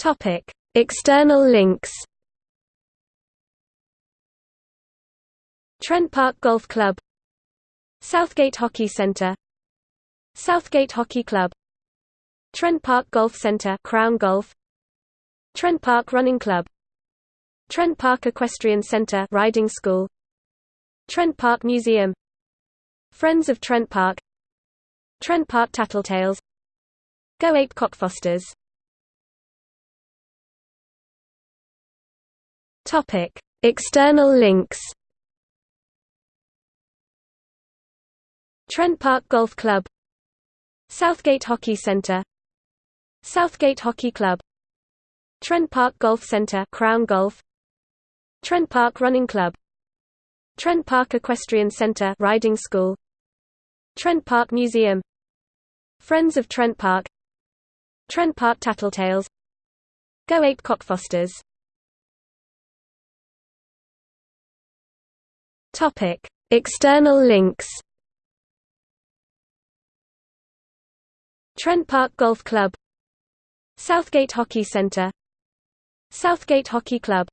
Topic: External links. Trent Park Golf Club Southgate Hockey Centre Southgate Hockey Club Trent Park Golf Centre Crown Golf Trent Park Running Club Trent Park Equestrian Centre Riding School Trent Park Museum Friends of Trent Park Trent Park Tattletales Go Ape Cockfosters Topic. External links Trent Park Golf Club Southgate Hockey Centre Southgate Hockey Club Trent Park Golf Centre Crown Golf Trent Park Running Club Trent Park Equestrian Centre Riding School Trent Park Museum Friends of Trent Park Trent Park Tattletales Go Ape Cockfosters Topic. External links Trent Park Golf Club Southgate Hockey Centre Southgate Hockey Club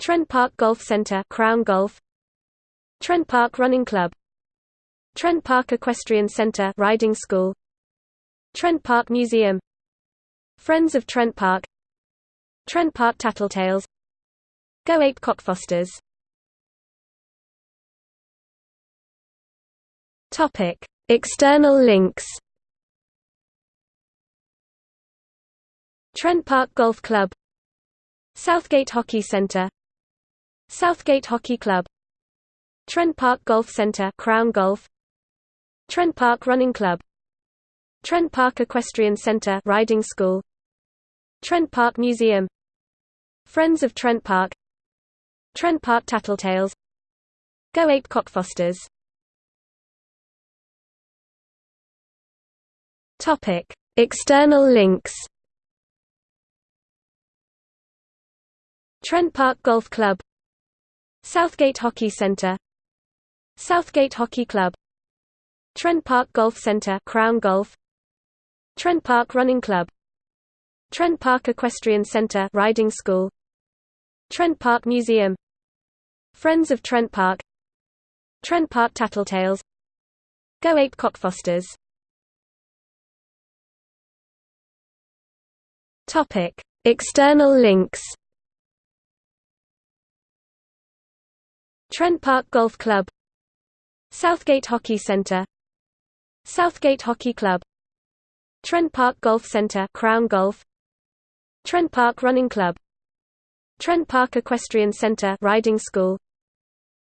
Trent Park Golf Centre Crown Golf Trent Park Running Club Trent Park Equestrian Centre Riding School Trent Park Museum Friends of Trent Park Trent Park Tattletales Go Ape Cockfosters Topic. External links Trent Park Golf Club Southgate Hockey Centre Southgate Hockey Club Trent Park Golf Centre Crown Golf Trent Park Running Club Trent Park Equestrian Centre Riding School Trent Park Museum Friends of Trent Park Trent Park Tattletales Go Ape Cockfosters Topic. External links Trent Park Golf Club Southgate Hockey Centre Southgate Hockey Club Trent Park Golf Centre Crown Golf Trent Park Running Club Trent Park Equestrian Centre Riding School Trent Park Museum Friends of Trent Park Trent Park Tattletales Go Ape Cockfosters Topic. External links Trent Park Golf Club Southgate Hockey Centre Southgate Hockey Club Trent Park Golf Centre Crown Golf Trent Park Running Club Trent Park Equestrian Centre Riding School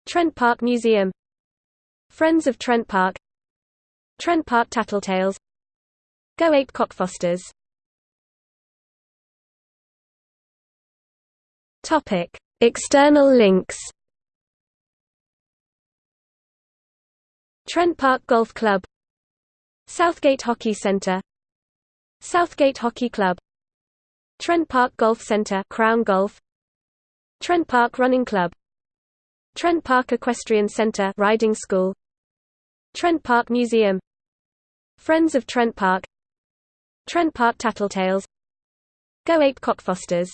Trent Park Museum Friends of Trent Park Trent Park Tattletales Go Ape Cockfosters Topic. External links Trent Park Golf Club Southgate Hockey Centre Southgate Hockey Club Trent Park Golf Centre Crown Golf Trent Park Running Club Trent Park Equestrian Centre Riding School Trent Park Museum Friends of Trent Park Trent Park Tattletales Go Ape Cockfosters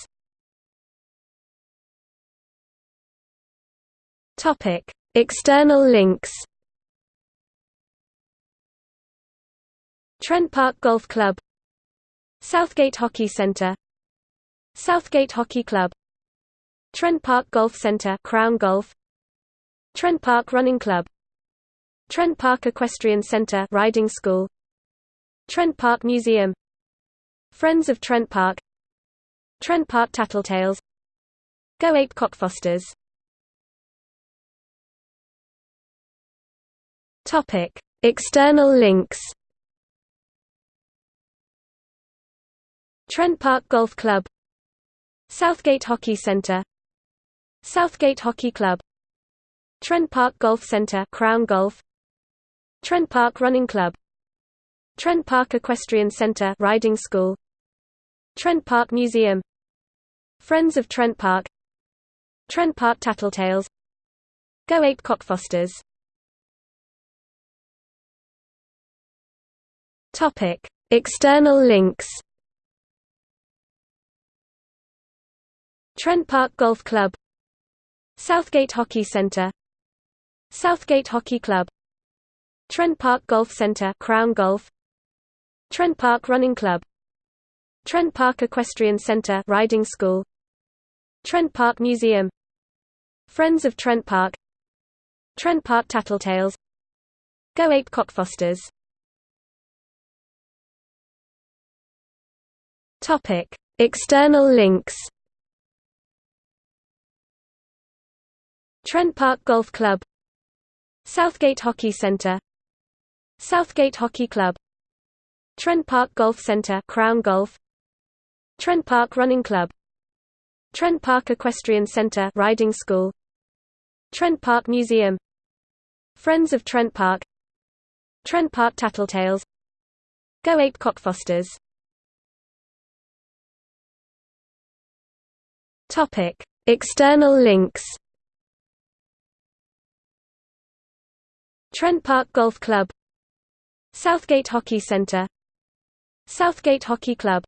Topic. External links Trent Park Golf Club Southgate Hockey Centre Southgate Hockey Club Trent Park Golf Centre Crown Golf Trent Park Running Club Trent Park Equestrian Centre Riding School Trent Park Museum Friends of Trent Park Trent Park Tattletales Go Ape Cockfosters Topic. External links Trent Park Golf Club Southgate Hockey Centre Southgate Hockey Club Trent Park Golf Centre Crown Golf Trent Park Running Club Trent Park Equestrian Centre Riding School Trent Park Museum Friends of Trent Park Trent Park Tattletales Go Ape Cockfosters Topic. External links Trent Park Golf Club Southgate Hockey Centre Southgate Hockey Club Trent Park Golf Centre Crown Golf Trent Park Running Club Trent Park Equestrian Centre Riding School Trent Park Museum Friends of Trent Park Trent Park Tattletales Go Ape Cockfosters Topic. External links Trent Park Golf Club Southgate Hockey Centre Southgate Hockey Club Trent Park Golf Centre Crown Golf Trent Park Running Club Trent Park Equestrian Centre Riding School Trent Park Museum Friends of Trent Park Trent Park Tattletales Go Ape Cockfosters Topic. External links Trent Park Golf Club Southgate Hockey Centre Southgate Hockey Club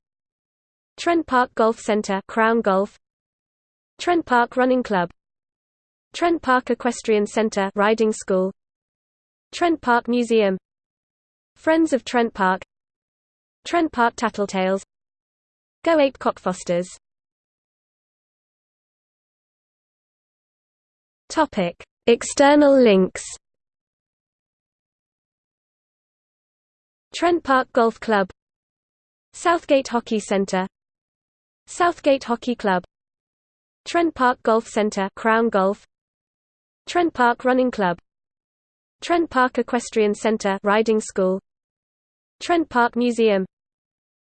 Trent Park Golf Centre Crown Golf Trent Park Running Club Trent Park Equestrian Centre Riding School Trent Park Museum Friends of Trent Park Trent Park Tattletales Go Ape Cockfosters Topic. External links Trent Park Golf Club Southgate Hockey Centre Southgate Hockey Club Trent Park Golf Centre Crown Golf Trent Park Running Club Trent Park Equestrian Centre Riding School Trent Park Museum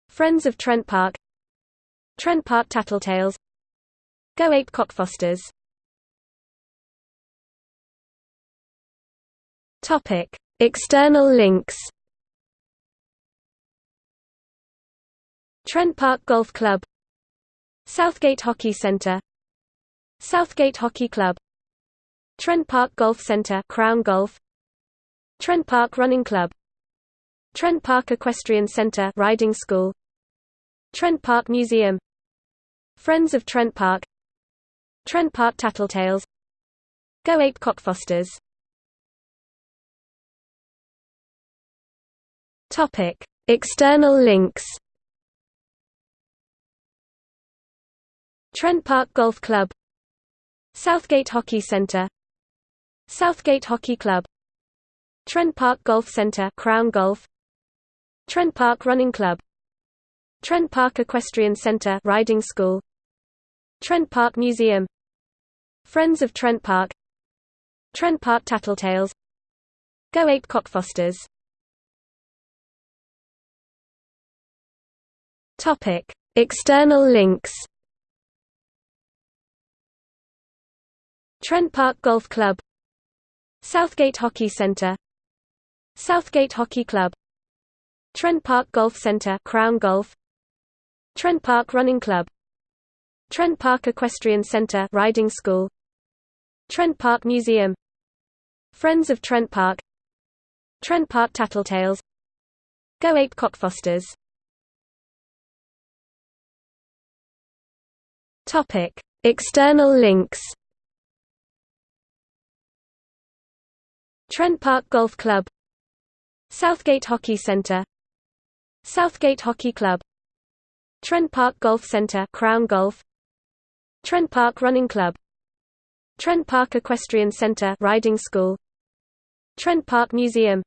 Friends of Trent Park Trent Park Tattletales Go Ape Cockfosters Topic External links. Trent Park Golf Club. Southgate Hockey Centre Southgate Hockey Club. Trent Park Golf Centre Crown Golf. Trent Park Running Club. Trent Park Equestrian Centre Riding School. Trent Park Museum. Friends of Trent Park. Trent Park Tattletales. Go Ape Cockfosters Topic. External links Trent Park Golf Club Southgate Hockey Centre Southgate Hockey Club Trent Park Golf Centre Crown Golf Trent Park Running Club Trent Park Equestrian Centre Riding School Trent Park Museum Friends of Trent Park Trent Park Tattletales Go Ape Cockfosters Topic. External links Trent Park Golf Club Southgate Hockey Centre Southgate Hockey Club Trent Park Golf Centre Crown Golf Trent Park Running Club Trent Park Equestrian Centre Riding School Trent Park Museum Friends of Trent Park Trent Park Tattletales Go Ape Cockfosters Topic. External links Trent Park Golf Club Southgate Hockey Centre Southgate Hockey Club Trent Park Golf Centre Crown Golf Trent Park Running Club Trent Park Equestrian Centre Riding School Trent Park Museum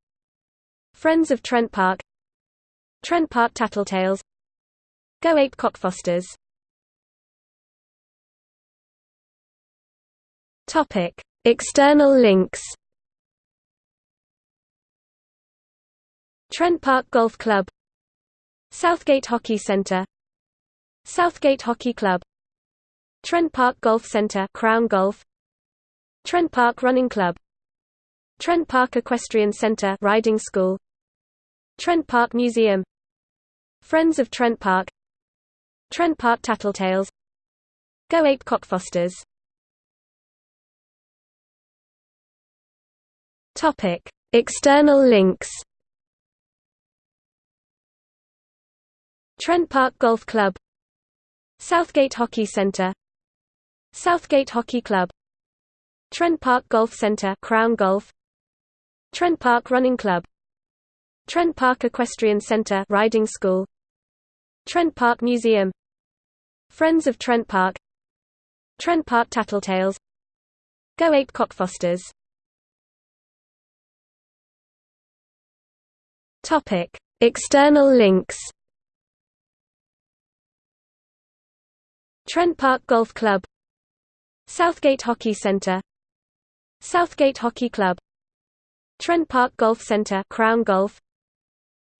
Friends of Trent Park Trent Park Tattletales Go Ape Cockfosters Topic. External links Trent Park Golf Club Southgate Hockey Centre Southgate Hockey Club Trent Park Golf Centre Crown Golf Trent Park Running Club Trent Park Equestrian Centre Riding School Trent Park Museum Friends of Trent Park Trent Park Tattletales Go Ape Cockfosters Topic External links. Trent Park Golf Club. Southgate Hockey Centre Southgate Hockey Club. Trent Park Golf Centre Crown Golf. Trent Park Running Club. Trent Park Equestrian Centre Riding School. Trent Park Museum. Friends of Trent Park. Trent Park Tattletales. Go Ape Cockfosters Topic. External links Trent Park Golf Club Southgate Hockey Centre Southgate Hockey Club Trent Park Golf Centre Crown Golf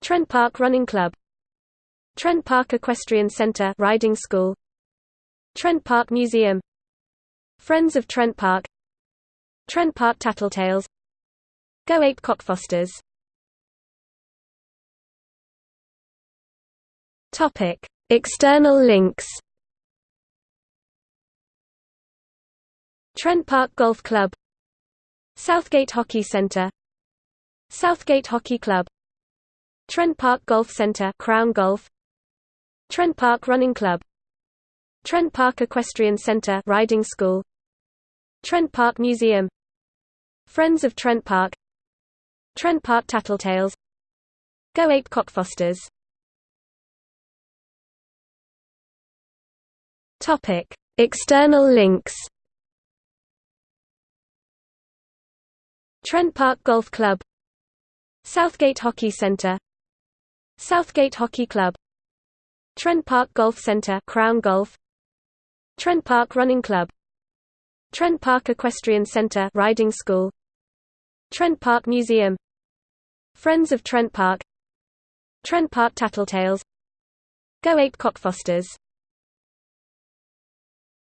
Trent Park Running Club Trent Park Equestrian Centre Riding School Trent Park Museum Friends of Trent Park Trent Park Tattletales Go Ape Cockfosters Topic. External links Trent Park Golf Club Southgate Hockey Centre Southgate Hockey Club Trent Park Golf Centre Crown Golf Trent Park Running Club Trent Park Equestrian Centre Riding School Trent Park Museum Friends of Trent Park Trent Park Tattletales Go Ape Cockfosters Topic. External links Trent Park Golf Club Southgate Hockey Centre Southgate Hockey Club Trent Park Golf Centre Crown Golf Trent Park Running Club Trent Park Equestrian Centre Riding School Trent Park Museum Friends of Trent Park Trent Park Tattletales Go Ape Cockfosters